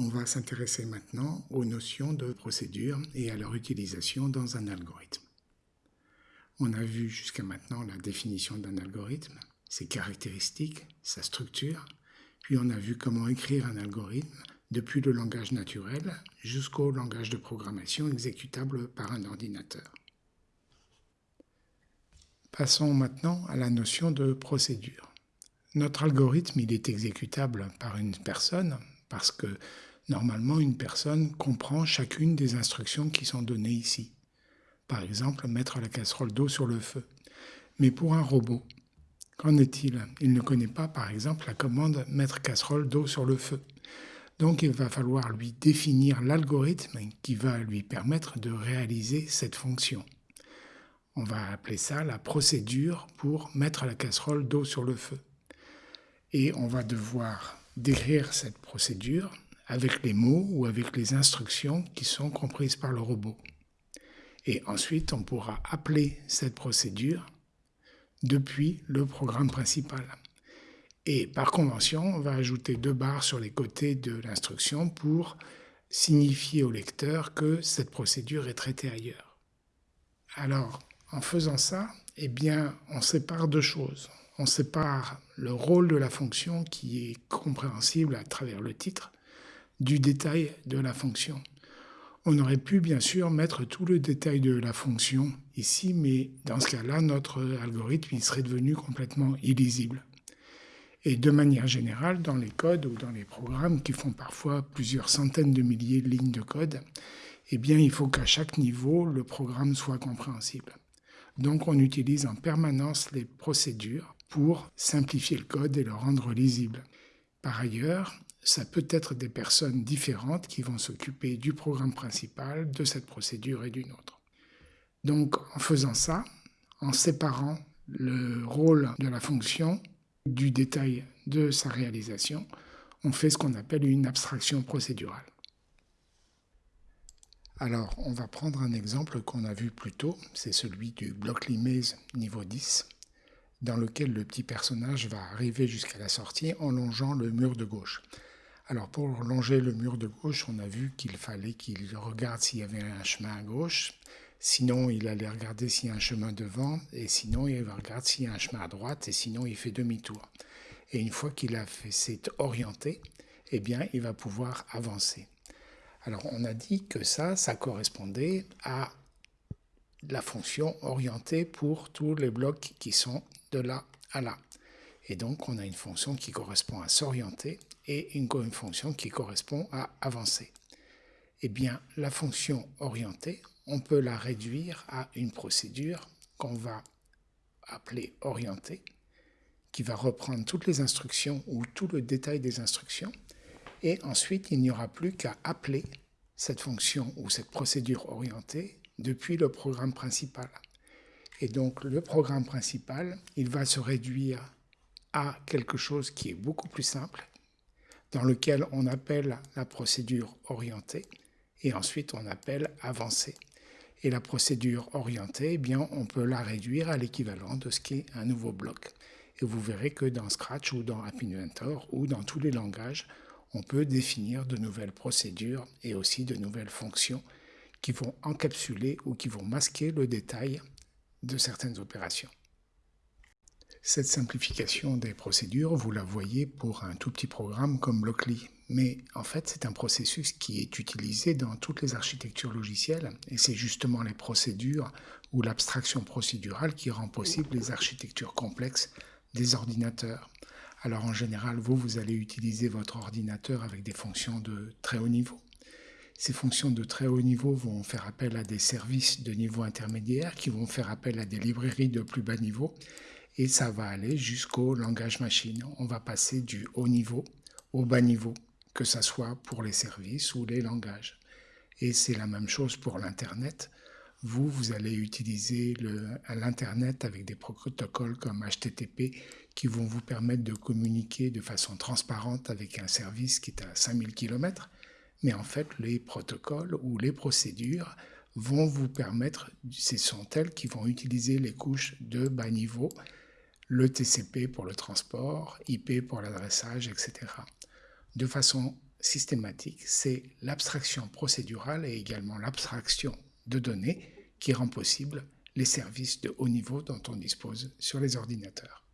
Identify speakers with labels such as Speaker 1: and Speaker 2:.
Speaker 1: On va s'intéresser maintenant aux notions de procédure et à leur utilisation dans un algorithme. On a vu jusqu'à maintenant la définition d'un algorithme, ses caractéristiques, sa structure, puis on a vu comment écrire un algorithme depuis le langage naturel jusqu'au langage de programmation exécutable par un ordinateur. Passons maintenant à la notion de procédure. Notre algorithme, il est exécutable par une personne parce que normalement une personne comprend chacune des instructions qui sont données ici. Par exemple, mettre la casserole d'eau sur le feu. Mais pour un robot, qu'en est-il? Il ne connaît pas par exemple la commande mettre casserole d'eau sur le feu. Donc il va falloir lui définir l'algorithme qui va lui permettre de réaliser cette fonction. On va appeler ça la procédure pour mettre la casserole d'eau sur le feu. Et on va devoir décrire cette procédure avec les mots ou avec les instructions qui sont comprises par le robot. Et ensuite, on pourra appeler cette procédure depuis le programme principal. Et par convention, on va ajouter deux barres sur les côtés de l'instruction pour signifier au lecteur que cette procédure est traitée ailleurs. Alors, en faisant ça, eh bien, on sépare deux choses. On sépare le rôle de la fonction qui est compréhensible à travers le titre du détail de la fonction. On aurait pu bien sûr mettre tout le détail de la fonction ici, mais dans ce cas-là, notre algorithme serait devenu complètement illisible. Et de manière générale, dans les codes ou dans les programmes qui font parfois plusieurs centaines de milliers de lignes de code, eh bien, il faut qu'à chaque niveau, le programme soit compréhensible. Donc on utilise en permanence les procédures pour simplifier le code et le rendre lisible. Par ailleurs, ça peut être des personnes différentes qui vont s'occuper du programme principal, de cette procédure et d'une autre. Donc en faisant ça, en séparant le rôle de la fonction du détail de sa réalisation, on fait ce qu'on appelle une abstraction procédurale. Alors, on va prendre un exemple qu'on a vu plus tôt, c'est celui du bloc Limese niveau 10, dans lequel le petit personnage va arriver jusqu'à la sortie en longeant le mur de gauche. Alors, pour longer le mur de gauche, on a vu qu'il fallait qu'il regarde s'il y avait un chemin à gauche, sinon il allait regarder s'il y a un chemin devant, et sinon il va regarder s'il y a un chemin à droite, et sinon il fait demi-tour. Et une fois qu'il a fait s'est orienté, eh bien, il va pouvoir avancer. Alors on a dit que ça, ça correspondait à la fonction orientée pour tous les blocs qui sont de là à là. Et donc on a une fonction qui correspond à s'orienter et une, fonction qui correspond à avancer. Eh bien, la fonction orientée, on peut la réduire à une procédure qu'on va appeler orientée, qui va reprendre toutes les instructions ou tout le détail des instructions et ensuite il n'y aura plus qu'à appeler cette fonction ou cette procédure orientée depuis le programme principal. Et donc le programme principal, il va se réduire à quelque chose qui est beaucoup plus simple, dans lequel on appelle la procédure orientée et ensuite on appelle avancée. Et la procédure orientée, eh bien, on peut la réduire à l'équivalent de ce qu'est un nouveau bloc. Et vous verrez que dans Scratch ou dans App Inventor ou dans tous les langages, on peut définir de nouvelles procédures et aussi de nouvelles fonctions qui vont encapsuler ou qui vont masquer le détail de certaines opérations. Cette simplification des procédures, vous la voyez pour un tout petit programme comme Blockly. Mais en fait, c'est un processus qui est utilisé dans toutes les architectures logicielles et c'est justement les procédures ou l'abstraction procédurale qui rend possible les architectures complexes des ordinateurs. Alors en général, vous, vous allez utiliser votre ordinateur avec des fonctions de très haut niveau. Ces fonctions de très haut niveau vont faire appel à des services de niveau intermédiaire qui vont faire appel à des librairies de plus bas niveau et ça va aller jusqu'au langage machine. On va passer du haut niveau au bas niveau, que ce soit pour les services ou les langages. Et c'est la même chose pour l'Internet. Vous, vous allez utiliser l'Internet avec des protocoles comme HTTP qui vont vous permettre de communiquer de façon transparente avec un service qui est à 5000 km. Mais en fait, les protocoles ou les procédures vont vous permettre, ce sont elles qui vont utiliser les couches de bas niveau, le TCP pour le transport, IP pour l'adressage, etc. De façon systématique, c'est l'abstraction procédurale et également l'abstraction de données qui rend possible les services de haut niveau dont on dispose sur les ordinateurs.